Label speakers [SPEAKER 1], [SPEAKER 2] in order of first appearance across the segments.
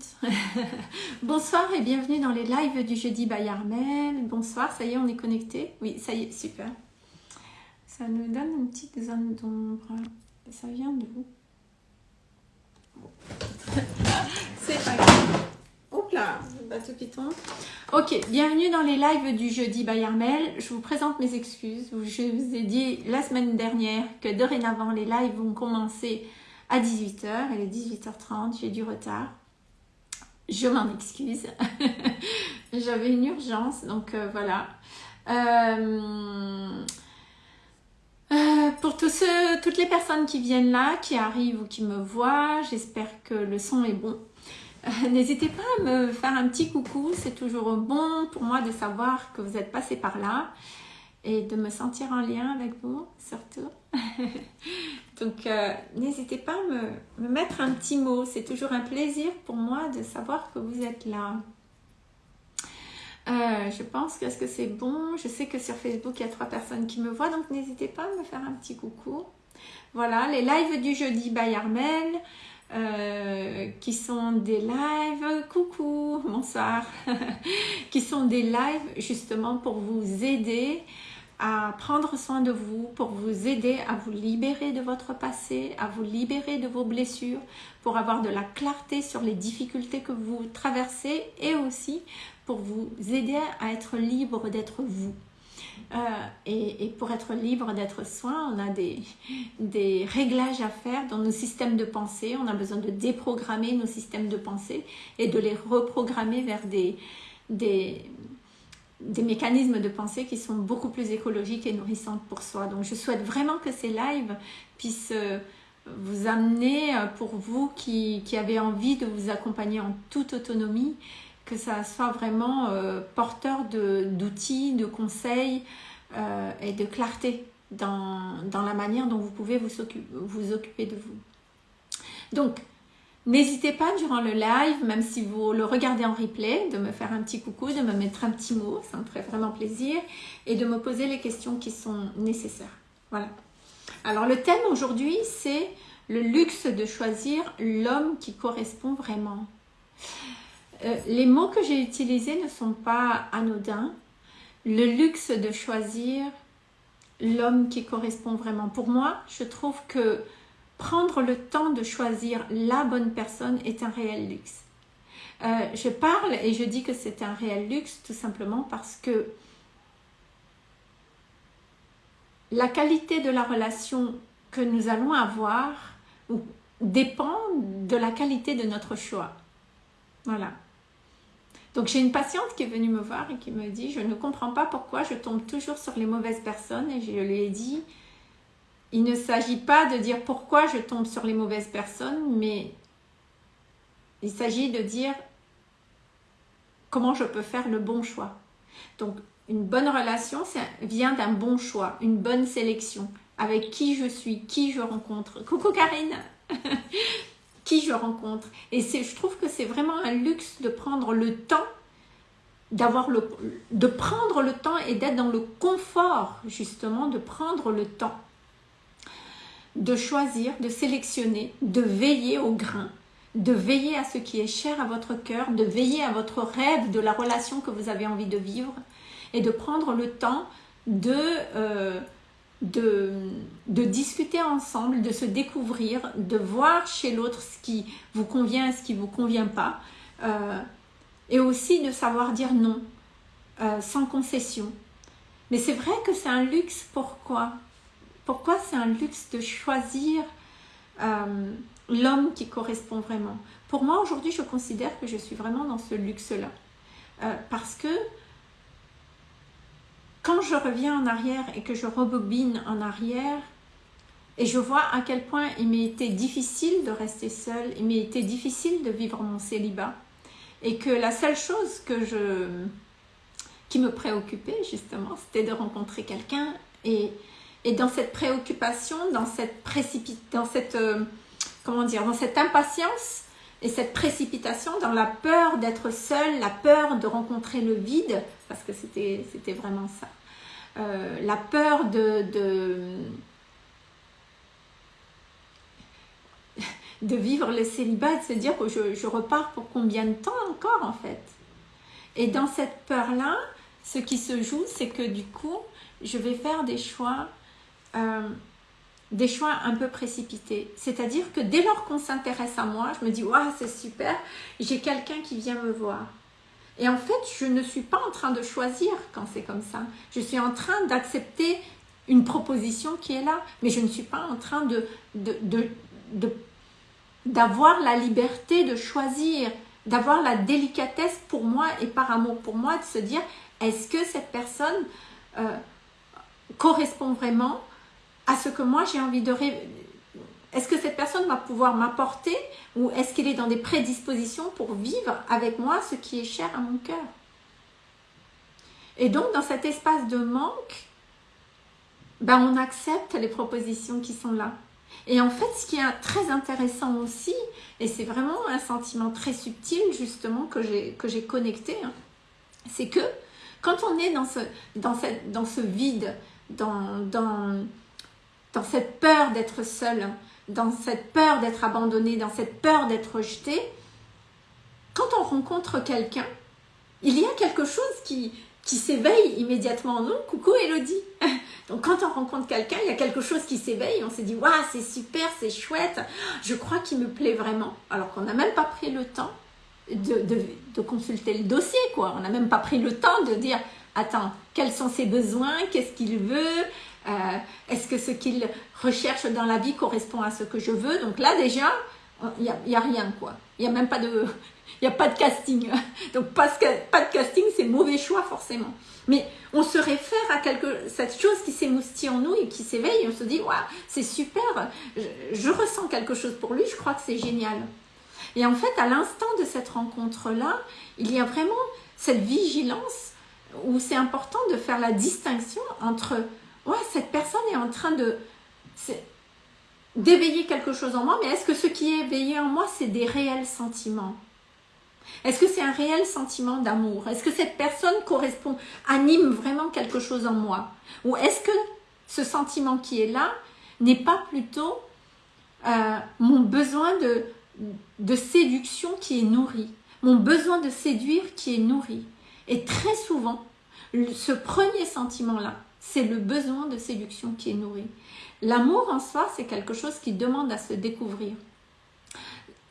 [SPEAKER 1] Bonsoir et bienvenue dans les lives du jeudi by Armel. Bonsoir, ça y est, on est connecté. Oui, ça y est, super. Ça nous donne une petite zone d'ombre. Ça vient de où? C'est pas grave. Oups là, bateau piton. Ok, bienvenue dans les lives du jeudi by Armel. Je vous présente mes excuses. Je vous ai dit la semaine dernière que dorénavant les lives vont commencer à 18h. Il est 18h30, j'ai du retard. Je m'en excuse. J'avais une urgence, donc euh, voilà. Euh, euh, pour toutes les personnes qui viennent là, qui arrivent ou qui me voient, j'espère que le son est bon. N'hésitez pas à me faire un petit coucou, c'est toujours bon pour moi de savoir que vous êtes passé par là et de me sentir en lien avec vous, surtout. Donc, euh, n'hésitez pas à me, mettre un petit mot. C'est toujours un plaisir pour moi de savoir que vous êtes là. Euh, je pense que, que c'est bon? Je sais que sur Facebook, il y a trois personnes qui me voient, donc n'hésitez pas à me faire un petit coucou. Voilà, les lives du jeudi by Armel, euh, qui sont des lives, coucou, bonsoir, qui sont des lives justement pour vous aider à prendre soin de vous, pour vous aider à vous libérer de votre passé, à vous libérer de vos blessures, pour avoir de la clarté sur les difficultés que vous traversez et aussi pour vous aider à être libre d'être vous. Euh, et, pour être libre d'être soi, on a des, des réglages à faire dans nos systèmes de pensée. On a besoin de déprogrammer nos systèmes de pensée et de les reprogrammer vers des, des, des mécanismes de pensée qui sont beaucoup plus écologiques et nourrissantes pour soi. Donc je souhaite vraiment que ces lives puissent euh, vous amener euh, pour vous qui, avez envie de vous accompagner en toute autonomie, que ça soit vraiment euh, porteur d'outils, de, conseils et de clarté dans, la manière dont vous pouvez vous, occuper de vous. N'hésitez pas durant le live, même si vous le regardez en replay, de me faire un petit coucou, de me mettre un petit mot, ça me ferait vraiment plaisir, et de me poser les questions qui sont nécessaires. Voilà. Alors le thème aujourd'hui, c'est le luxe de choisir l'homme qui correspond vraiment. Euh, les mots que j'ai utilisés ne sont pas anodins. Le luxe de choisir l'homme qui correspond vraiment. Pour moi, je trouve que prendre le temps de choisir la bonne personne est un réel luxe. Euh, je parle et je dis que c'est un réel luxe tout simplement parce que la qualité de la relation que nous allons avoir dépend de la qualité de notre choix. Voilà. Donc j'ai une patiente qui est venue me voir et qui me dit « Je ne comprends pas pourquoi je tombe toujours sur les mauvaises personnes. » Et je lui ai dit « il ne s'agit pas de dire pourquoi je tombe sur les mauvaises personnes, mais il s'agit de dire comment je peux faire le bon choix. Donc, une bonne relation vient d'un bon choix, une bonne sélection. Avec qui je suis, qui je rencontre. Coucou Karine Qui je rencontre. Et je trouve que c'est vraiment un luxe de prendre le temps le, de prendre le temps et d'être dans le confort justement de prendre le temps de choisir, de sélectionner, de veiller au grain, de veiller à ce qui est cher à votre cœur, de veiller à votre rêve de la relation que vous avez envie de vivre et de prendre le temps de, euh, de, discuter ensemble, de se découvrir, de voir chez l'autre ce qui vous convient et ce qui ne vous convient pas. Euh, et aussi de savoir dire non, euh, sans concession. Mais c'est vrai que c'est un luxe, pourquoi? Pourquoi c'est un luxe de choisir euh, l'homme qui correspond vraiment? Pour moi, aujourd'hui, je considère que je suis vraiment dans ce luxe-là. Euh, parce que quand je reviens en arrière et que je rebobine en arrière, et je vois à quel point il m'a été difficile de rester seule, il m'a été difficile de vivre mon célibat, et que la seule chose que qui me préoccupait justement, c'était de rencontrer quelqu'un et et dans cette préoccupation, dans cette dans cette, euh, comment dire, dans cette impatience et cette précipitation, dans la peur d'être seule, la peur de rencontrer le vide, parce que c'était vraiment ça, euh, la peur de, de de vivre le célibat, de se dire que je, je repars pour combien de temps encore en fait? Et dans cette peur-là, ce qui se joue, c'est que du coup, je vais faire des choix, euh, des choix un peu précipités. C'est-à-dire que dès lors qu'on s'intéresse à moi, je me dis, waouh, c'est super, j'ai quelqu'un qui vient me voir. Et en fait, je ne suis pas en train de choisir quand c'est comme ça. Je suis en train d'accepter une proposition qui est là, mais je ne suis pas en train de, d'avoir la liberté de choisir, d'avoir la délicatesse pour moi et par amour pour moi, de se dire, est-ce que cette personne euh, correspond vraiment à ce que moi j'ai envie de Est-ce que cette personne va pouvoir m'apporter ou est-ce qu'elle est dans des prédispositions pour vivre avec moi ce qui est cher à mon cœur? Et donc dans cet espace de manque, ben, on accepte les propositions qui sont là. Et en fait, ce qui est très intéressant aussi, et c'est vraiment un sentiment très subtil justement que j'ai connecté, hein, c'est que quand on est dans ce, vide, dans, dans cette peur d'être seul, dans cette peur d'être abandonné, dans cette peur d'être rejeté, quand on rencontre quelqu'un, il y a quelque chose qui, qui s'éveille immédiatement en nous. Coucou Elodie Donc quand on rencontre quelqu'un, il y a quelque chose qui s'éveille, on se dit « Waouh, c'est super, c'est chouette, je crois qu'il me plaît vraiment ». Alors qu'on n'a même pas pris le temps de, consulter le dossier, quoi. On n'a même pas pris le temps de dire « Attends, quels sont ses besoins? Qu'est-ce qu'il veut? Euh, Est-ce que ce qu'il recherche dans la vie correspond à ce que je veux ?» Donc là, déjà, il n'y a, y a rien, quoi. Il n'y a même pas de... Il a pas de casting. Donc, pas, pas de casting, c'est mauvais choix, forcément. Mais on se réfère à quelque, cette chose qui s'émoustille en nous et qui s'éveille. On se dit, waouh, c'est super, je, ressens quelque chose pour lui, je crois que c'est génial. Et en fait, à l'instant de cette rencontre-là, il y a vraiment cette vigilance où c'est important de faire la distinction entre ouais, cette personne est en train de d'éveiller quelque chose en moi, mais est-ce que ce qui est éveillé en moi, c'est des réels sentiments? Est-ce que c'est un réel sentiment d'amour? Est-ce que cette personne correspond, anime vraiment quelque chose en moi? Ou est-ce que ce sentiment qui est là n'est pas plutôt euh, mon besoin de, de séduction qui est nourri, mon besoin de séduire qui est nourri? Et très souvent, ce premier sentiment-là, c'est le besoin de séduction qui est nourri. L'amour en soi, c'est quelque chose qui demande à se découvrir.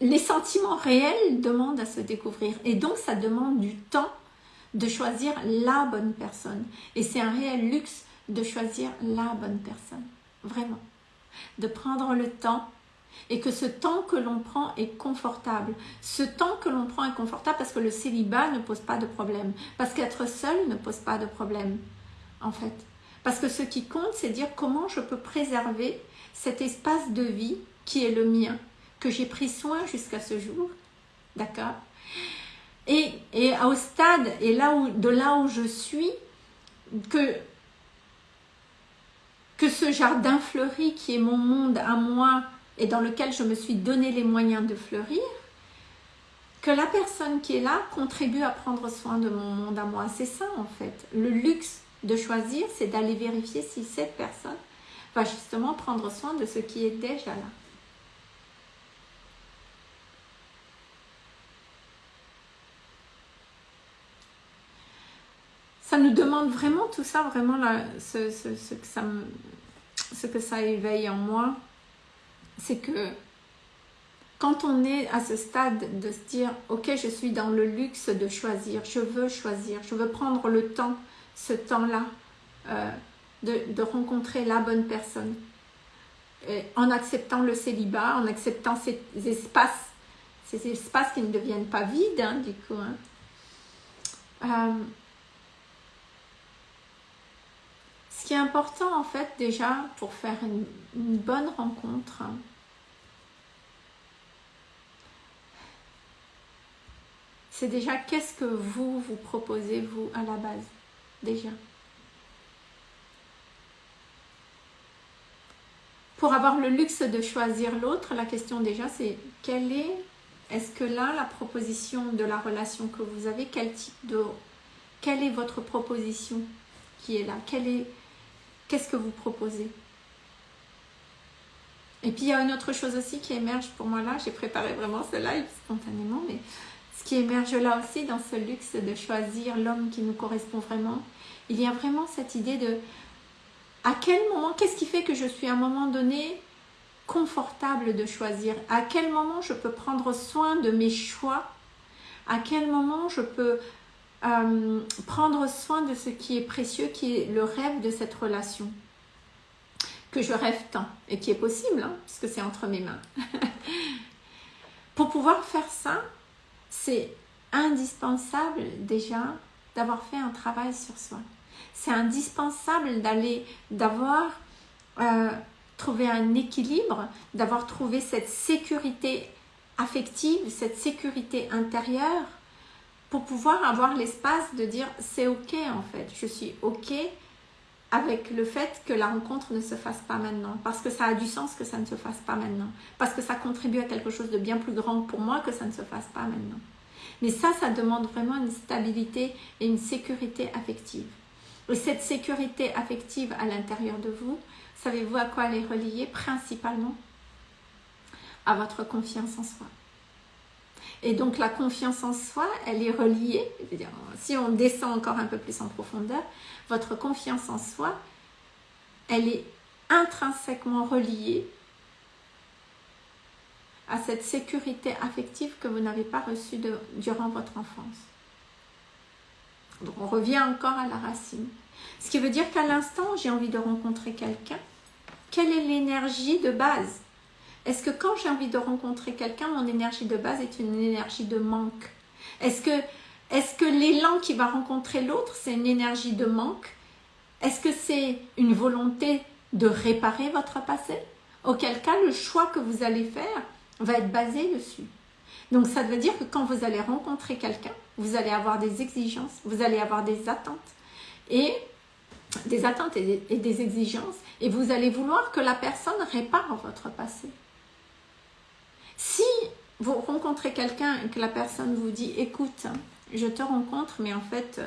[SPEAKER 1] Les sentiments réels demandent à se découvrir. Et donc, ça demande du temps de choisir la bonne personne. Et c'est un réel luxe de choisir la bonne personne. Vraiment. De prendre le temps et que ce temps que l'on prend est confortable. Ce temps que l'on prend est confortable parce que le célibat ne pose pas de problème, parce qu'être seul ne pose pas de problème, en fait. Parce que ce qui compte, c'est dire comment je peux préserver cet espace de vie qui est le mien, que j'ai pris soin jusqu'à ce jour, d'accord? Et, au stade, et là de là où je suis, que que ce jardin fleuri qui est mon monde à moi, et dans lequel je me suis donné les moyens de fleurir, que la personne qui est là contribue à prendre soin de mon monde à moi. C'est ça en fait. Le luxe de choisir, c'est d'aller vérifier si cette personne va justement prendre soin de ce qui est déjà là. Ça nous demande vraiment tout ça, vraiment ce, que ça ce que ça éveille en moi, c'est que quand on est à ce stade de se dire « Ok, je suis dans le luxe de choisir, je veux choisir, je veux prendre le temps, ce temps-là, euh, de, rencontrer la bonne personne. en acceptant le célibat, en acceptant ces espaces, ces espaces qui ne deviennent pas vides, hein, du coup. Hein. Euh, ce qui est important, en fait, déjà, pour faire une, une bonne rencontre, c'est déjà qu'est-ce que vous vous proposez, vous, à la base, déjà. Pour avoir le luxe de choisir l'autre, la question déjà, c'est quelle est, est-ce que là, la proposition de la relation que vous avez, quel type de, quelle est votre proposition qui est là? Quelle est, qu'est-ce que vous proposez? Et puis il y a une autre chose aussi qui émerge pour moi là, j'ai préparé vraiment ce live spontanément, mais ce qui émerge là aussi dans ce luxe de choisir l'homme qui nous correspond vraiment, il y a vraiment cette idée de à quel moment, qu'est-ce qui fait que je suis à un moment donné confortable de choisir? À quel moment je peux prendre soin de mes choix? À quel moment je peux euh, prendre soin de ce qui est précieux, qui est le rêve de cette relation que je rêve tant et qui est possible, hein, puisque c'est entre mes mains. Pour pouvoir faire ça, c'est indispensable déjà d'avoir fait un travail sur soi. C'est indispensable d'aller, d'avoir euh, trouvé un équilibre, d'avoir trouvé cette sécurité affective, cette sécurité intérieure, pour pouvoir avoir l'espace de dire c'est ok en fait, je suis ok avec le fait que la rencontre ne se fasse pas maintenant, parce que ça a du sens que ça ne se fasse pas maintenant, parce que ça contribue à quelque chose de bien plus grand pour moi que ça ne se fasse pas maintenant. Mais ça, ça demande vraiment une stabilité et une sécurité affective. Et cette sécurité affective à l'intérieur de vous, savez-vous à quoi elle est reliée Principalement? À votre confiance en soi. Et donc la confiance en soi, elle est reliée, si on descend encore un peu plus en profondeur, votre confiance en soi, elle est intrinsèquement reliée à cette sécurité affective que vous n'avez pas reçue durant votre enfance. Donc on revient encore à la racine. Ce qui veut dire qu'à l'instant j'ai envie de rencontrer quelqu'un, quelle est l'énergie de base est-ce que quand j'ai envie de rencontrer quelqu'un, mon énergie de base est une énergie de manque? Est-ce que, l'élan qui va rencontrer l'autre, c'est une énergie de manque? Est-ce que c'est une volonté de réparer votre passé? Auquel cas, le choix que vous allez faire va être basé dessus. Donc ça veut dire que quand vous allez rencontrer quelqu'un, vous allez avoir des exigences, vous allez avoir des attentes. Et des attentes et des exigences. Et vous allez vouloir que la personne répare votre passé. Si vous rencontrez quelqu'un et que la personne vous dit « écoute, je te rencontre, mais en fait,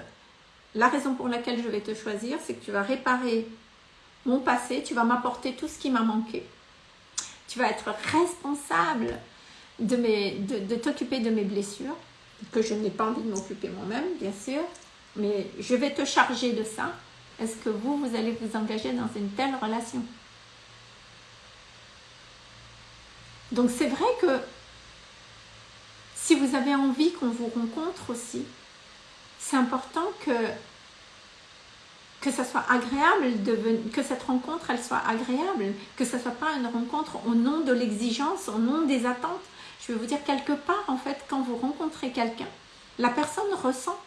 [SPEAKER 1] la raison pour laquelle je vais te choisir, c'est que tu vas réparer mon passé, tu vas m'apporter tout ce qui m'a manqué. Tu vas être responsable de, de t'occuper de mes blessures, que je n'ai pas envie de m'occuper moi-même, bien sûr, mais je vais te charger de ça. Est-ce que vous, vous allez vous engager dans une telle relation? Donc c'est vrai que si vous avez envie qu'on vous rencontre aussi, c'est important que que soit agréable, que cette rencontre elle soit agréable, que ce ne soit pas une rencontre au nom de l'exigence, au nom des attentes. Je vais vous dire quelque part en fait quand vous rencontrez quelqu'un, la personne ressent,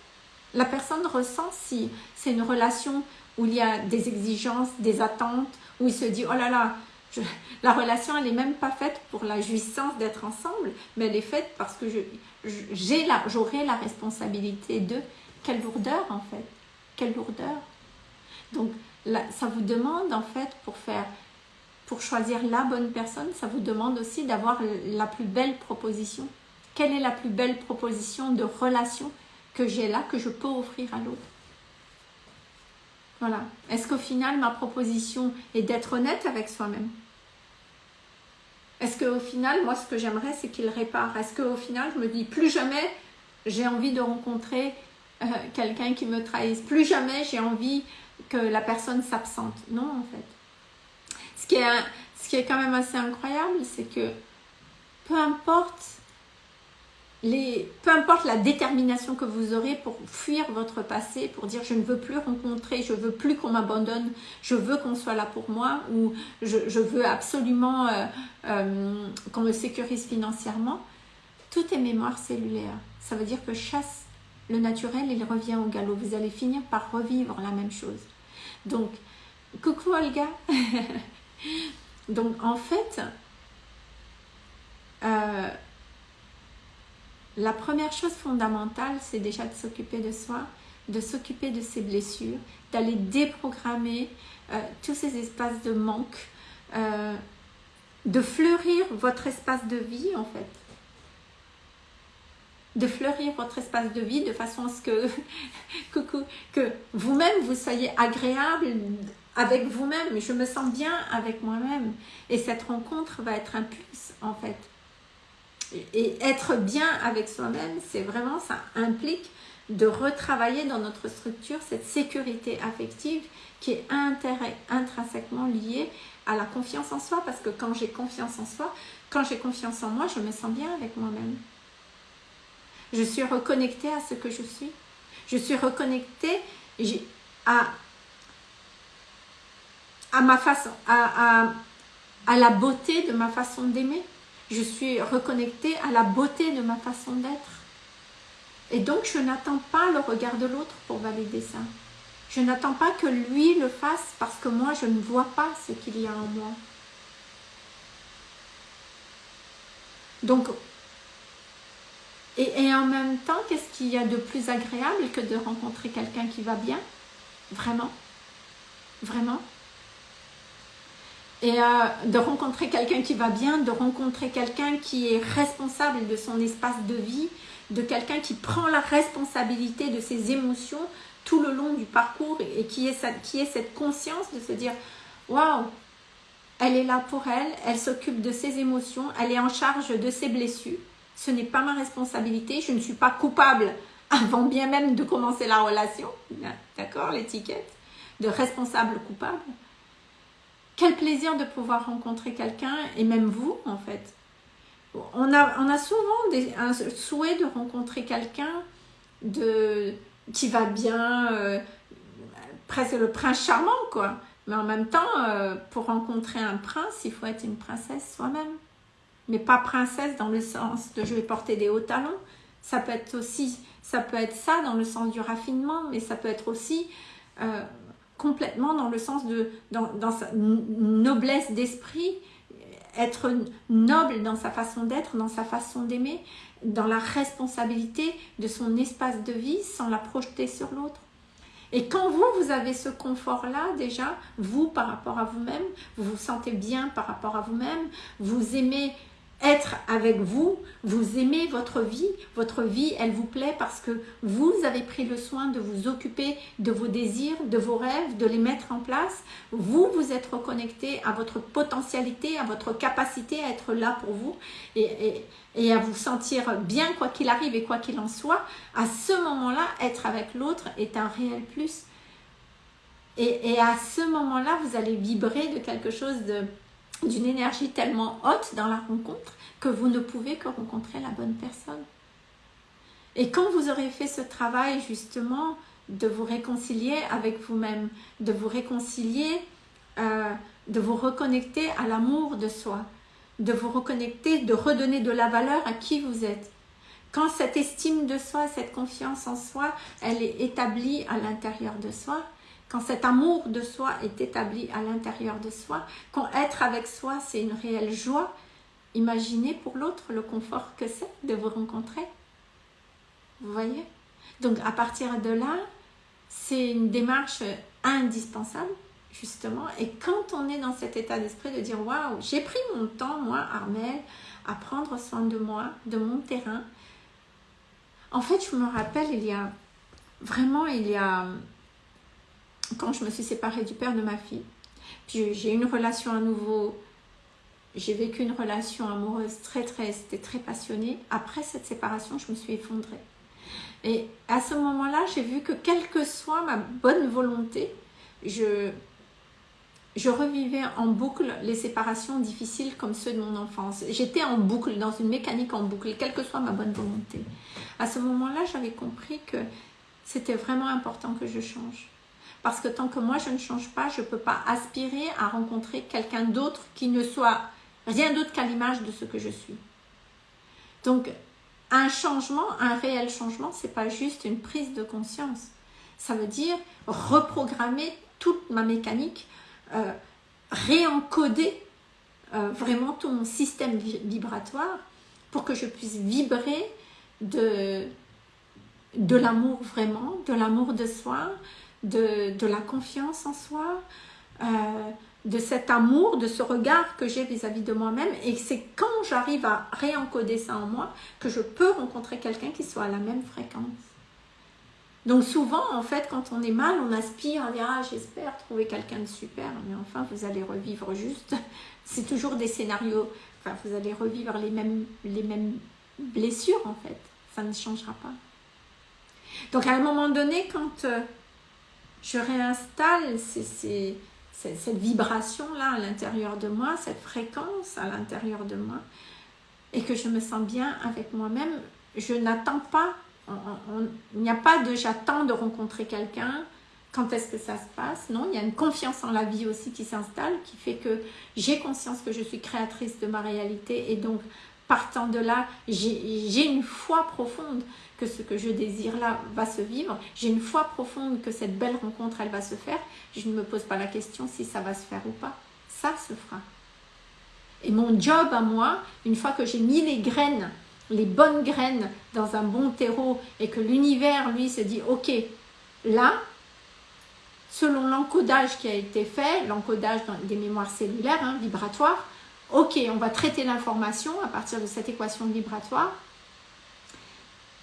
[SPEAKER 1] la personne ressent si c'est une relation où il y a des exigences, des attentes, où il se dit oh là là, la relation, elle n'est même pas faite pour la jouissance d'être ensemble, mais elle est faite parce que j'aurai la, responsabilité de quelle lourdeur en fait, quelle lourdeur. Donc ça vous demande en fait pour faire, pour choisir la bonne personne, ça vous demande aussi d'avoir la plus belle proposition. Quelle est la plus belle proposition de relation que j'ai là, que je peux offrir à l'autre? Voilà. Est-ce qu'au final, ma proposition est d'être honnête avec soi-même? Est-ce qu'au final, moi, ce que j'aimerais, c'est qu'il répare? Est-ce qu'au final, je me dis, plus jamais j'ai envie de rencontrer euh, quelqu'un qui me trahisse? Plus jamais j'ai envie que la personne s'absente? Non, en fait. Ce qui est, ce qui est quand même assez incroyable, c'est que peu importe peu importe la détermination que vous aurez pour fuir votre passé, pour dire je ne veux plus rencontrer, je veux plus qu'on m'abandonne, je veux qu'on soit là pour moi ou je, veux absolument euh, euh, qu'on me sécurise financièrement, tout est mémoire cellulaire. Ça veut dire que chasse le naturel, il revient au galop. Vous allez finir par revivre la même chose. Donc, coucou Olga Donc en fait, euh, la première chose fondamentale, c'est déjà de s'occuper de soi, de s'occuper de ses blessures, d'aller déprogrammer euh, tous ces espaces de manque, euh, de fleurir votre espace de vie en fait. De fleurir votre espace de vie de façon à ce que, que vous-même vous soyez agréable avec vous-même. Je me sens bien avec moi-même. Et cette rencontre va être un plus, en fait. Et être bien avec soi-même, c'est vraiment, ça implique de retravailler dans notre structure cette sécurité affective qui est intrinsèquement liée à la confiance en soi. Parce que quand j'ai confiance en soi, quand j'ai confiance en moi, je me sens bien avec moi-même. Je suis reconnectée à ce que je suis. Je suis reconnectée à, à ma façon, à, à la beauté de ma façon d'aimer. Je suis reconnectée à la beauté de ma façon d'être. Et donc, je n'attends pas le regard de l'autre pour valider ça. Je n'attends pas que lui le fasse parce que moi, je ne vois pas ce qu'il y a en moi. Donc, et, en même temps, qu'est-ce qu'il y a de plus agréable que de rencontrer quelqu'un qui va bien? Vraiment? Vraiment? Et euh, de rencontrer quelqu'un qui va bien, de rencontrer quelqu'un qui est responsable de son espace de vie, de quelqu'un qui prend la responsabilité de ses émotions tout le long du parcours et qui est, qui est cette conscience de se dire waouh, elle est là pour elle, elle s'occupe de ses émotions, elle est en charge de ses blessures. Ce n'est pas ma responsabilité, je ne suis pas coupable avant bien même de commencer la relation. D'accord, l'étiquette? De responsable coupable. Quel plaisir de pouvoir rencontrer quelqu'un, et même vous en fait. On a, souvent un souhait de rencontrer quelqu'un qui va bien, euh, presque le prince charmant quoi. Mais en même temps, euh, pour rencontrer un prince, il faut être une princesse soi-même. Mais pas princesse dans le sens de je vais porter des hauts talons. Ça peut être aussi, ça peut être ça dans le sens du raffinement, mais ça peut être aussi euh, complètement dans le sens de dans, sa noblesse d'esprit, être noble dans sa façon d'être, dans sa façon d'aimer, dans la responsabilité de son espace de vie sans la projeter sur l'autre. Et quand vous, vous avez ce confort-là déjà, vous par rapport à vous-même, vous vous sentez bien par rapport à vous-même, vous aimez être avec vous, vous aimez votre vie, votre vie, elle vous plaît parce que vous avez pris le soin de vous occuper de vos désirs, de vos rêves, de les mettre en place. Vous, vous êtes reconnecté à votre potentialité, à votre capacité à être là pour vous et, à vous sentir bien quoi qu'il arrive et quoi qu'il en soit. À ce moment-là, être avec l'autre est un réel plus. Et à ce moment-là, vous allez vibrer de quelque chose de d'une énergie tellement haute dans la rencontre que vous ne pouvez que rencontrer la bonne personne. Et quand vous aurez fait ce travail justement de vous réconcilier avec vous-même, de vous réconcilier, euh, de vous reconnecter à l'amour de soi, de vous reconnecter, de redonner de la valeur à qui vous êtes. Quand cette estime de soi, cette confiance en soi, elle est établie à l'intérieur de soi, quand cet amour de soi est établi à l'intérieur de soi, quand être avec soi, c'est une réelle joie, imaginez pour l'autre le confort que c'est de vous rencontrer. Vous voyez? Donc à partir de là, c'est une démarche indispensable, justement. Et quand on est dans cet état d'esprit de dire, waouh, j'ai pris mon temps, moi, Armel, à prendre soin de moi, de mon terrain. En fait, je me rappelle, il y a vraiment, il y a quand je me suis séparée du père de ma fille. Puis j'ai eu une relation à nouveau, j'ai vécu une relation amoureuse très très, c'était très passionné. Après cette séparation, je me suis effondrée. Et à ce moment-là, j'ai vu que quelle que soit ma bonne volonté, je, je revivais en boucle les séparations difficiles comme ceux de mon enfance. J'étais en boucle, dans une mécanique en boucle, quelle que soit ma bonne volonté. À ce moment-là, j'avais compris que c'était vraiment important que je change. Parce que tant que moi, je ne change pas, je ne peux pas aspirer à rencontrer quelqu'un d'autre qui ne soit rien d'autre qu'à l'image de ce que je suis. Donc, un changement, un réel changement, c'est pas juste une prise de conscience. Ça veut dire reprogrammer toute ma mécanique, euh, réencoder euh, vraiment tout mon système vibratoire pour que je puisse vibrer de, de l'amour vraiment, de l'amour de soi, de, la confiance en soi, euh, de cet amour, de ce regard que j'ai vis-à-vis de moi-même. Et c'est quand j'arrive à réencoder ça en moi que je peux rencontrer quelqu'un qui soit à la même fréquence. Donc souvent, en fait, quand on est mal, on aspire, on dit ah j'espère trouver quelqu'un de super, mais enfin vous allez revivre juste. C'est toujours des scénarios. Enfin, vous allez revivre les mêmes les mêmes blessures en fait. Ça ne changera pas. Donc à un moment donné, quand euh, je réinstalle cette vibration-là à l'intérieur de moi, cette fréquence à l'intérieur de moi, et que je me sens bien avec moi-même, je n'attends pas, il n'y a pas de j'attends de rencontrer quelqu'un, quand est-ce que ça se passe? Non, il y a une confiance en la vie aussi qui s'installe, qui fait que j'ai conscience que je suis créatrice de ma réalité et donc partant de là, j'ai une foi profonde que ce que je désire là va se vivre. J'ai une foi profonde que cette belle rencontre, elle va se faire. Je ne me pose pas la question si ça va se faire ou pas. Ça se fera. Et mon job à moi, une fois que j'ai mis les graines, les bonnes graines dans un bon terreau et que l'univers, lui, se dit, ok, là, selon l'encodage qui a été fait, l'encodage des mémoires cellulaires, hein, vibratoires, ok, on va traiter l'information à partir de cette équation vibratoire,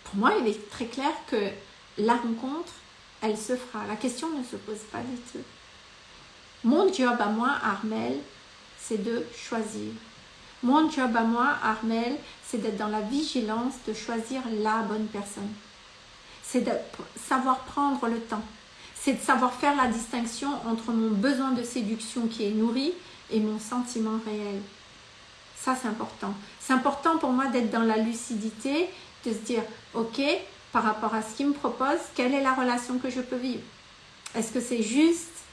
[SPEAKER 1] pour moi, il est très clair que la rencontre, elle se fera. La question ne se pose pas du tout. Mon job à moi, Armel, c'est de choisir. Mon job à moi, Armel, c'est d'être dans la vigilance de choisir la bonne personne. C'est de savoir prendre le temps. C'est de savoir faire la distinction entre mon besoin de séduction qui est nourri et mon sentiment réel. Ça, c'est important. C'est important pour moi d'être dans la lucidité de se dire, ok, par rapport à ce qu'il me propose, quelle est la relation que je peux vivre? Est-ce que c'est juste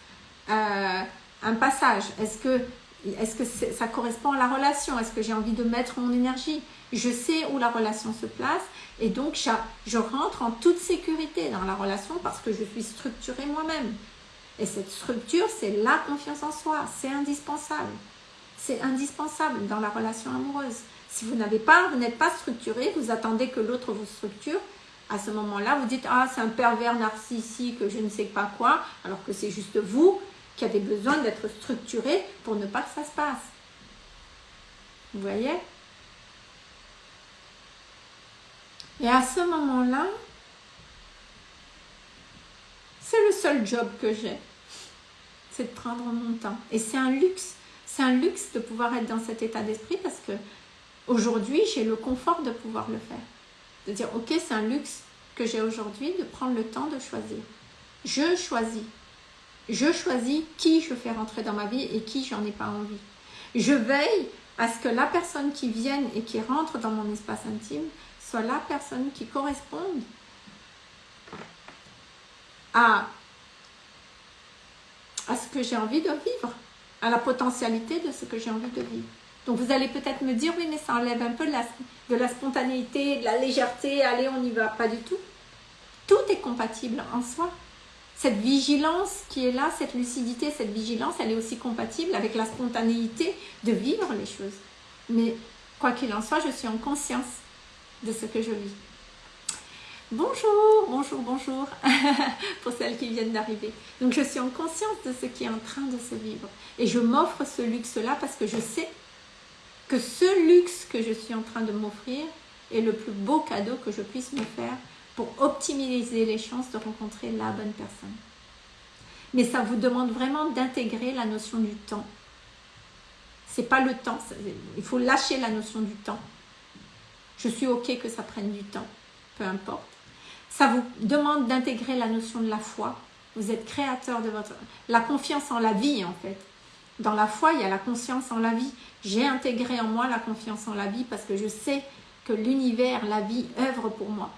[SPEAKER 1] euh, un passage? Est-ce que, est que ça correspond à la relation? Est-ce que j'ai envie de mettre mon énergie? Je sais où la relation se place et donc je rentre en toute sécurité dans la relation parce que je suis structurée moi-même. Et cette structure, c'est la confiance en soi, c'est indispensable. C'est indispensable dans la relation amoureuse. Si vous n'avez pas, vous n'êtes pas structuré, vous attendez que l'autre vous structure, à ce moment-là, vous dites « Ah, c'est un pervers narcissique, je ne sais pas quoi », alors que c'est juste vous qui avez besoin d'être structuré pour ne pas que ça se passe. Vous voyez? Et à ce moment-là, c'est le seul job que j'ai, de prendre mon temps. Et c'est un luxe, c'est un luxe de pouvoir être dans cet état d'esprit parce que Aujourd'hui, j'ai le confort de pouvoir le faire. De dire, ok, c'est un luxe que j'ai aujourd'hui de prendre le temps de choisir. Je choisis. Je choisis qui je fais rentrer dans ma vie et qui j'en ai pas envie. Je veille à ce que la personne qui vienne et qui rentre dans mon espace intime soit la personne qui corresponde à, à ce que j'ai envie de vivre, à la potentialité de ce que j'ai envie de vivre. Donc vous allez peut-être me dire, oui, mais ça enlève un peu de la, spontanéité, de la légèreté, allez, on n'y va pas du tout. Tout est compatible en soi. Cette vigilance qui est là, cette lucidité, cette vigilance, elle est aussi compatible avec la spontanéité de vivre les choses. Mais quoi qu'il en soit, je suis en conscience de ce que je vis. Bonjour, bonjour, bonjour, pour celles qui viennent d'arriver. Donc je suis en conscience de ce qui est en train de se vivre. Et je m'offre ce luxe-là parce que je sais que ce luxe que je suis en train de m'offrir est le plus beau cadeau que je puisse me faire pour optimiser les chances de rencontrer la bonne personne. Mais ça vous demande vraiment d'intégrer la notion du temps. C'est pas le temps, il faut lâcher la notion du temps. Je suis ok que ça prenne du temps, peu importe. Ça vous demande d'intégrer la notion de la foi. Vous êtes créateur de votre... La confiance en la vie, en fait. Dans la foi, il y a la conscience en la vie. J'ai intégré en moi la confiance en la vie parce que je sais que l'univers, la vie, œuvre pour moi.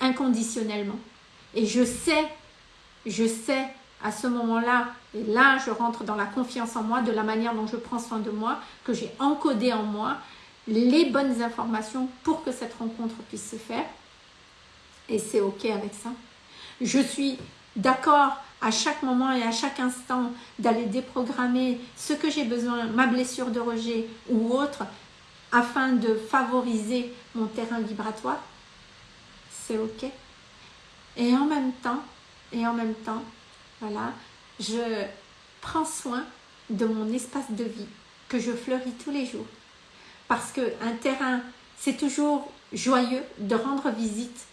[SPEAKER 1] Inconditionnellement. Et je sais, je sais à ce moment-là, et là je rentre dans la confiance en moi, de la manière dont je prends soin de moi, que j'ai encodé en moi les bonnes informations pour que cette rencontre puisse se faire. Et c'est ok avec ça. Je suis d'accord à chaque moment et à chaque instant d'aller déprogrammer ce que j'ai besoin, ma blessure de rejet ou autre, afin de favoriser mon terrain vibratoire, c'est ok. Et en même temps, et en même temps, voilà, je prends soin de mon espace de vie que je fleuris tous les jours. Parce qu'un terrain, c'est toujours joyeux de rendre visite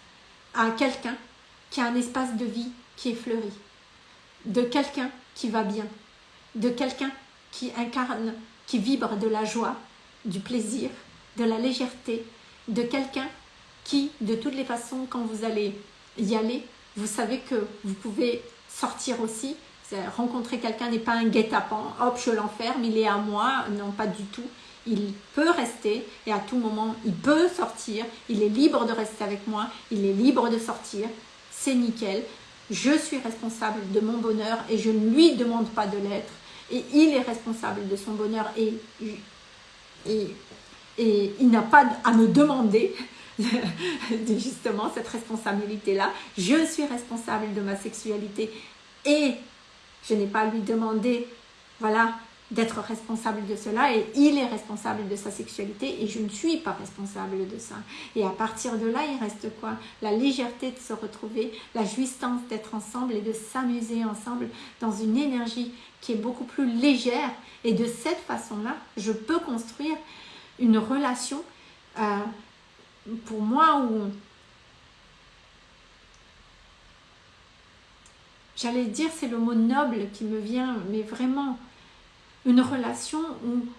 [SPEAKER 1] à quelqu'un qui a un espace de vie qui est fleuri, de quelqu'un qui va bien, de quelqu'un qui incarne, qui vibre de la joie, du plaisir, de la légèreté, de quelqu'un qui, de toutes les façons, quand vous allez y aller, vous savez que vous pouvez sortir aussi. Rencontrer quelqu'un n'est pas un guet-apens, hop, je l'enferme, il est à moi. Non, pas du tout. Il peut rester et à tout moment, il peut sortir. Il est libre de rester avec moi, il est libre de sortir. C'est nickel. Je suis responsable de mon bonheur et je ne lui demande pas de l'être. Et il est responsable de son bonheur et, et, et il n'a pas à me demander justement cette responsabilité-là. Je suis responsable de ma sexualité et je n'ai pas à lui demander, voilà, d'être responsable de cela et il est responsable de sa sexualité et je ne suis pas responsable de ça. Et à partir de là, il reste quoi? La légèreté de se retrouver, la jouissance d'être ensemble et de s'amuser ensemble dans une énergie qui est beaucoup plus légère. Et de cette façon-là, je peux construire une relation euh, pour moi où j'allais dire c'est le mot noble qui me vient mais vraiment une relation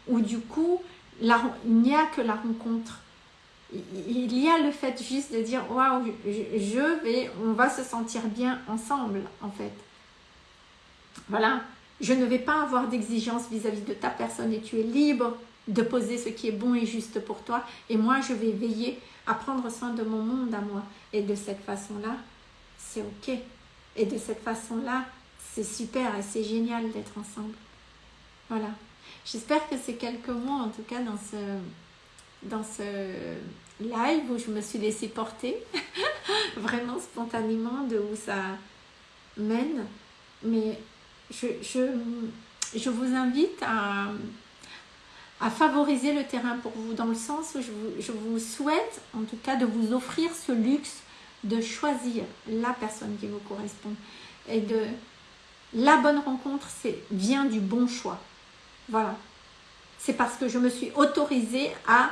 [SPEAKER 1] où, du coup il n'y a que la rencontre il y a le fait juste de dire waouh je vais on va se sentir bien ensemble en fait voilà je ne vais pas avoir d'exigence vis-à-vis de ta personne et tu es libre de poser ce qui est bon et juste pour toi et moi je vais veiller à prendre soin de mon monde à moi. Et de cette façon-là, c'est ok. Et de cette façon-là, c'est super et c'est génial d'être ensemble. Voilà. J'espère que ces quelques mots, en tout cas dans ce, live où je me suis laissée porter, vraiment spontanément de où ça mène. Mais je, je, je vous invite à, à favoriser le terrain pour vous, dans le sens où je vous, souhaite, en tout cas, de vous offrir ce luxe de choisir la personne qui vous correspond. Et de la bonne rencontre, c'est vient du bon choix. Voilà. C'est parce que je me suis autorisée à,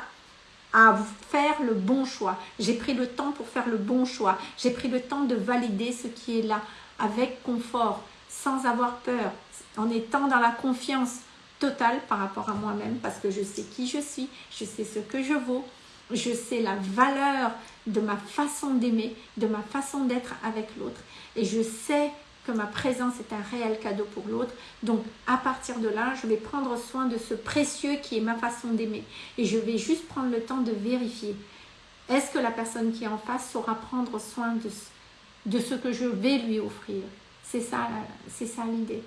[SPEAKER 1] à faire le bon choix. J'ai pris le temps pour faire le bon choix. J'ai pris le temps de valider ce qui est là, avec confort, sans avoir peur, en étant dans la confiance Total par rapport à moi-même parce que je sais qui je suis, je sais ce que je vaux, je sais la valeur de ma façon d'aimer, de ma façon d'être avec l'autre et je sais que ma présence est un réel cadeau pour l'autre. Donc à partir de là, je vais prendre soin de ce précieux qui est ma façon d'aimer et je vais juste prendre le temps de vérifier. Est-ce que la personne qui est en face saura prendre soin de, ce que je vais lui offrir? C'est ça, l'idée.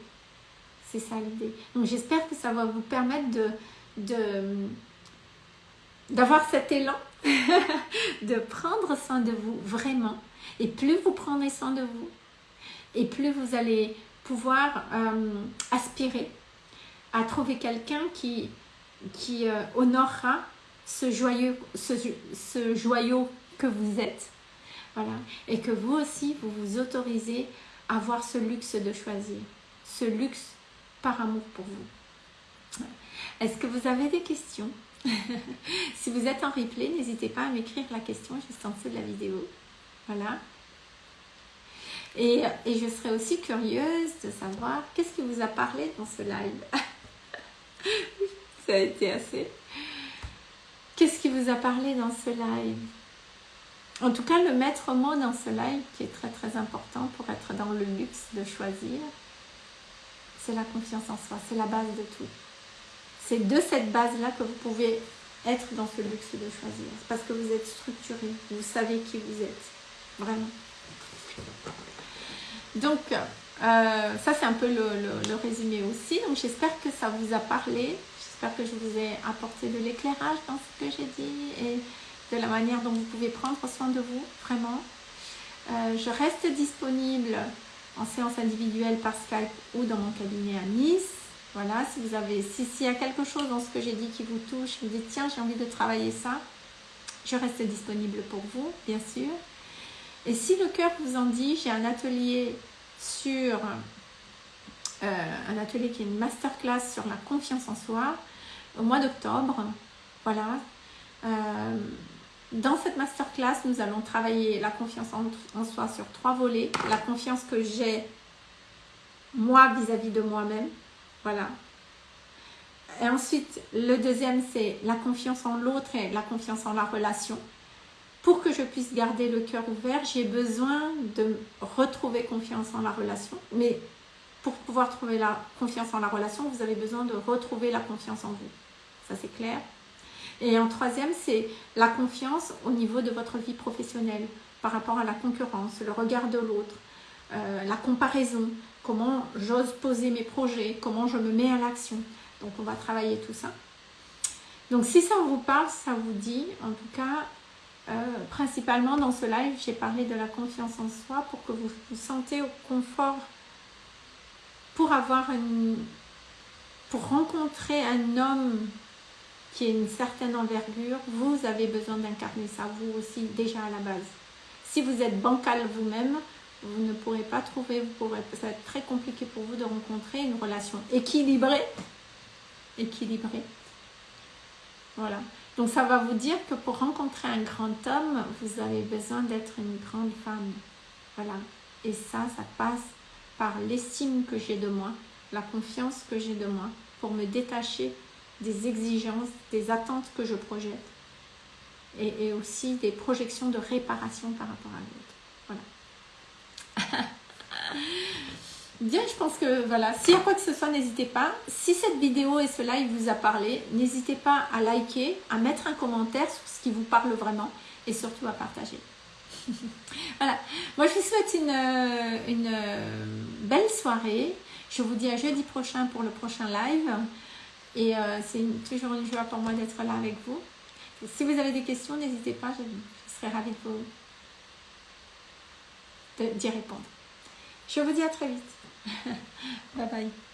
[SPEAKER 1] C'est ça l'idée. Donc j'espère que ça va vous permettre d'avoir cet élan, de prendre soin de vous vraiment. Et plus vous prendrez soin de vous, et plus vous allez pouvoir euh, aspirer à trouver quelqu'un qui, qui euh, honorera ce joyeux, ce, ce joyau que vous êtes. Voilà. Et que vous aussi, vous vous autorisez à avoir ce luxe de choisir. Ce luxe par amour pour vous. Est-ce que vous avez des questions? Si vous êtes en replay, n'hésitez pas à m'écrire la question juste en dessous de la vidéo. Voilà. Et, et je serais aussi curieuse de savoir qu'est-ce qui vous a parlé dans ce live. Ça a été assez. Qu'est-ce qui vous a parlé dans ce live? En tout cas, le maître mot dans ce live qui est très très important pour être dans le luxe de choisir, c'est la confiance en soi, c'est la base de tout. C'est de cette base-là que vous pouvez être dans ce luxe de choisir. Parce que vous êtes structuré, vous savez qui vous êtes, vraiment. Donc, euh, ça c'est un peu le, résumé aussi. Donc j'espère que ça vous a parlé. J'espère que je vous ai apporté de l'éclairage dans ce que j'ai dit et de la manière dont vous pouvez prendre soin de vous, vraiment. Euh, je reste disponible en séance individuelle par Skype ou dans mon cabinet à Nice. Voilà, si vous avez, s'il y a quelque chose dans ce que j'ai dit qui vous touche, vous dites tiens j'ai envie de travailler ça, je reste disponible pour vous, bien sûr. Et si le cœur vous en dit, j'ai un atelier sur euh, un atelier qui est une masterclass sur la confiance en soi au mois d'octobre. Voilà. Euh, Dans cette masterclass, nous allons travailler la confiance en, soi sur trois volets. La confiance que j'ai moi vis-à-vis de moi-même. Voilà. Et ensuite, le deuxième, c'est la confiance en l'autre et la confiance en la relation. Pour que je puisse garder le cœur ouvert, j'ai besoin de retrouver confiance en la relation. Mais pour pouvoir trouver la confiance en la relation, vous avez besoin de retrouver la confiance en vous. Ça, c'est clair. Et en troisième, c'est la confiance au niveau de votre vie professionnelle par rapport à la concurrence, le regard de l'autre, euh, la comparaison, comment j'ose poser mes projets, comment je me mets à l'action. Donc, on va travailler tout ça. Donc, si ça vous parle, ça vous dit, en tout cas, euh, principalement dans ce live, j'ai parlé de la confiance en soi pour que vous vous sentez au confort pour avoir une, pour rencontrer un homme qui a une certaine envergure, vous avez besoin d'incarner ça, vous aussi, déjà à la base. Si vous êtes bancal vous-même, vous ne pourrez pas trouver, vous pourrez, ça va être très compliqué pour vous de rencontrer une relation équilibrée. Équilibrée. Voilà. Donc ça va vous dire que pour rencontrer un grand homme, vous avez besoin d'être une grande femme. Voilà. Et ça, ça passe par l'estime que j'ai de moi, la confiance que j'ai de moi, pour me détacher des exigences, des attentes que je projette et, aussi des projections de réparation par rapport à l'autre. Voilà. Bien, je pense que voilà, s'il y a quoi que ce soit, n'hésitez pas. Si cette vidéo et ce live vous a parlé, n'hésitez pas à liker, à mettre un commentaire sur ce qui vous parle vraiment et surtout à partager. voilà, moi je vous souhaite une, euh, euh, belle soirée. Je vous dis à jeudi prochain pour le prochain live. Et euh, c'est toujours une joie pour moi d'être là avec vous. si vous avez des questions, n'hésitez pas, je, serai ravie de vous d'y répondre. Je vous dis à très vite. 拜拜。